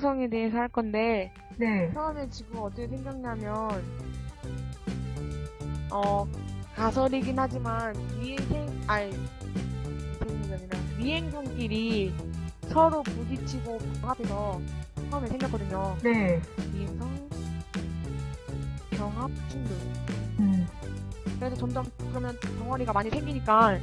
지방에 대해서 할 건데 네. 처음에 지구가 어떻게 생겼냐면 어 가설이긴 하지만 미행 아니 아니라 미행성끼리 서로 부딪히고 병합해서 처음에 생겼거든요. 네. 미행성 병합 충돌. 음. 그래서 점점 그러면 덩어리가 많이 생기니까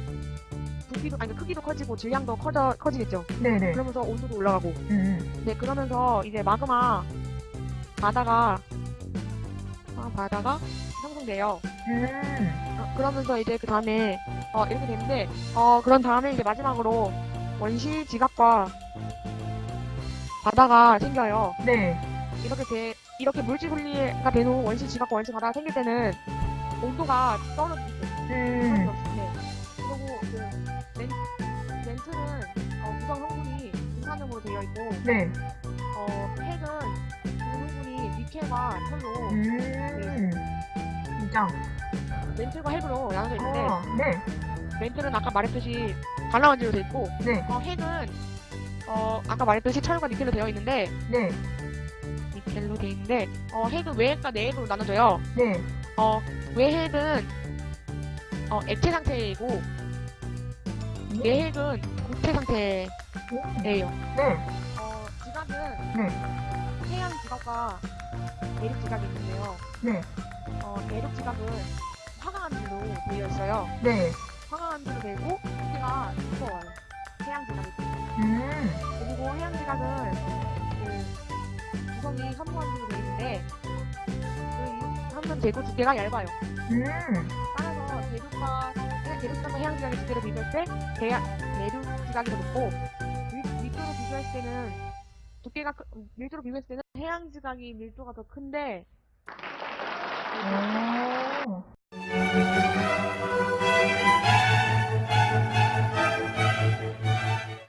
부피도 아니 크기도 커지고 질량도 커져 커지겠죠. 네네. 그러면서 온도도 올라가고. 음. 네 그러면서 이제 마그마 바다가 아, 바다가 형성돼요. 음. 어, 그러면서 이제 그 다음에 어, 이렇게 되는데 어 그런 다음에 이제 마지막으로 원시 지각과 바다가 생겨요. 네. 이렇게 돼 이렇게 물질 분리가 되는 원시 지각과 원시 바다가 생길 때는 온도가 떨어지죠. 음. 네. 그리고 그 되어 있고 네. 어, 핵은 그 성분이 니켈과 철로 음. 진짜. 멘트가 핵으로 나눠져 있는데 어. 네. 멘트는 아까 말했듯이 갈라만지로 되어 있고 네. 어, 핵은 어, 아까 말했듯이 철과 니켈로 되어 있는데 네. 니켈로 되어 있는데 어, 핵은 외핵과 내핵으로 나눠져요. 네. 어, 외핵은 어, 액체 상태이고 내핵은固체 상태예요. 네. 어, 지각은 네. 해양 지각과 내륙 지각이 있는데요. 네. 어, 내륙 지각은 화강암지로 되어 있어요. 네. 화강암지로 되고 두께가 두꺼워요. 해양 지각이. 음. 그리고 해양 지각은 그 구성이 현무암지로 되어 있는데 그 한면 재고 두께가 얇아요. 음. 따라서 대륙과 대륙 지각과 해양 지각의 두께를 비교할 때 대야, 내륙 지각이 더 높고 밀, 밀도로 비교했을 때는 두께가 크- 밀도로 비교했을 때는 해양 지각이 밀도가 더 큰데